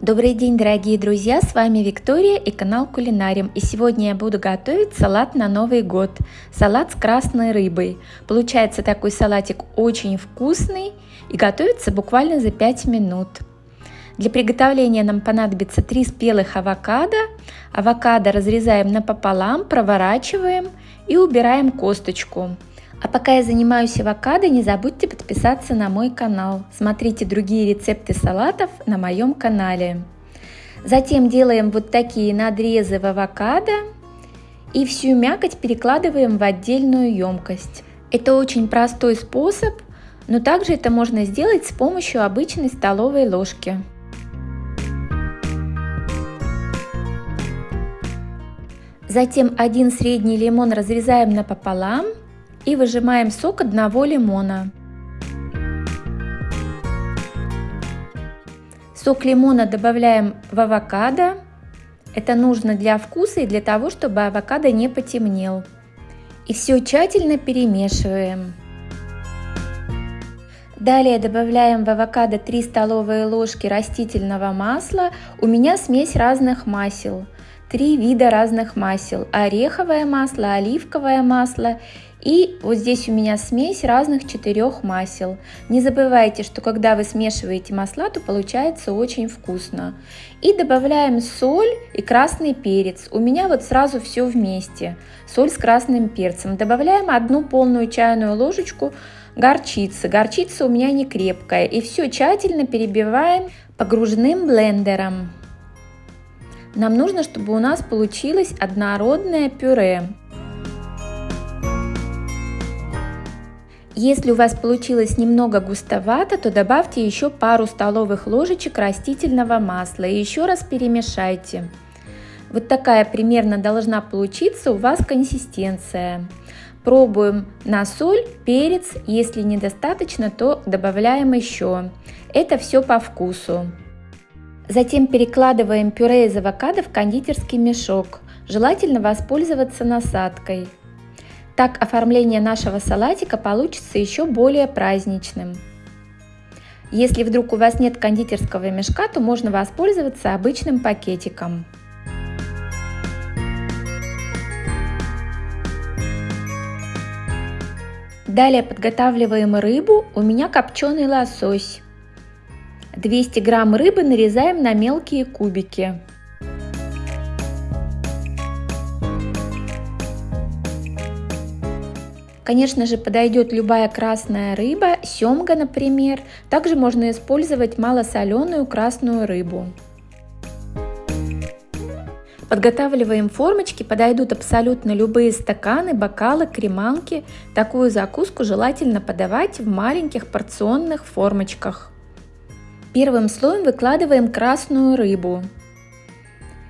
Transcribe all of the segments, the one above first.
Добрый день, дорогие друзья! С вами Виктория и канал Кулинариум. И сегодня я буду готовить салат на Новый год. Салат с красной рыбой. Получается такой салатик очень вкусный и готовится буквально за 5 минут. Для приготовления нам понадобится 3 спелых авокадо. Авокадо разрезаем напополам, проворачиваем и убираем косточку. А пока я занимаюсь авокадо, не забудьте подписаться на мой канал. Смотрите другие рецепты салатов на моем канале. Затем делаем вот такие надрезы в авокадо и всю мякоть перекладываем в отдельную емкость. Это очень простой способ, но также это можно сделать с помощью обычной столовой ложки. Затем один средний лимон разрезаем напополам и выжимаем сок одного лимона. Сок лимона добавляем в авокадо. Это нужно для вкуса и для того, чтобы авокадо не потемнел. И все тщательно перемешиваем. Далее добавляем в авокадо 3 столовые ложки растительного масла. У меня смесь разных масел. Три вида разных масел. Ореховое масло, оливковое масло и вот здесь у меня смесь разных четырех масел. Не забывайте, что когда вы смешиваете масла, то получается очень вкусно. И добавляем соль и красный перец. У меня вот сразу все вместе. Соль с красным перцем. Добавляем одну полную чайную ложечку горчицы. Горчица у меня не крепкая. И все тщательно перебиваем погруженным блендером. Нам нужно, чтобы у нас получилось однородное пюре. Если у вас получилось немного густовато, то добавьте еще пару столовых ложечек растительного масла и еще раз перемешайте. Вот такая примерно должна получиться у вас консистенция. Пробуем на соль, перец, если недостаточно, то добавляем еще. Это все по вкусу. Затем перекладываем пюре из авокадо в кондитерский мешок. Желательно воспользоваться насадкой. Так оформление нашего салатика получится еще более праздничным. Если вдруг у вас нет кондитерского мешка, то можно воспользоваться обычным пакетиком. Далее подготавливаем рыбу. У меня копченый лосось. 200 грамм рыбы нарезаем на мелкие кубики. Конечно же, подойдет любая красная рыба, семга, например. Также можно использовать малосоленую красную рыбу. Подготавливаем формочки, подойдут абсолютно любые стаканы, бокалы, креманки. Такую закуску желательно подавать в маленьких порционных формочках. Первым слоем выкладываем красную рыбу.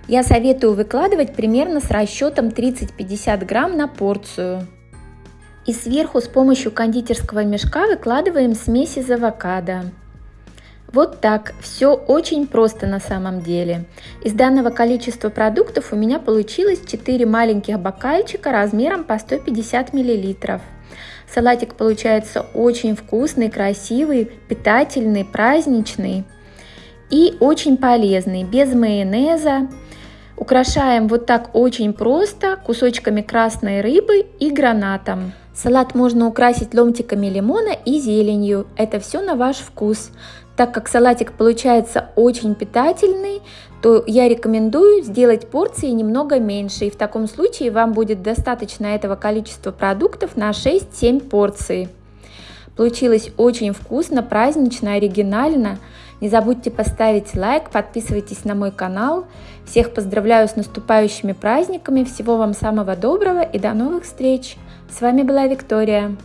Я советую выкладывать примерно с расчетом 30-50 грамм на порцию. И сверху с помощью кондитерского мешка выкладываем смесь из авокадо. Вот так, все очень просто на самом деле. Из данного количества продуктов у меня получилось 4 маленьких бокальчика размером по 150 мл. Салатик получается очень вкусный, красивый, питательный, праздничный и очень полезный, без майонеза. Украшаем вот так очень просто кусочками красной рыбы и гранатом. Салат можно украсить ломтиками лимона и зеленью. Это все на ваш вкус. Так как салатик получается очень питательный, то я рекомендую сделать порции немного меньше. И в таком случае вам будет достаточно этого количества продуктов на 6-7 порций. Получилось очень вкусно, празднично, оригинально. Не забудьте поставить лайк, подписывайтесь на мой канал. Всех поздравляю с наступающими праздниками, всего вам самого доброго и до новых встреч! С вами была Виктория.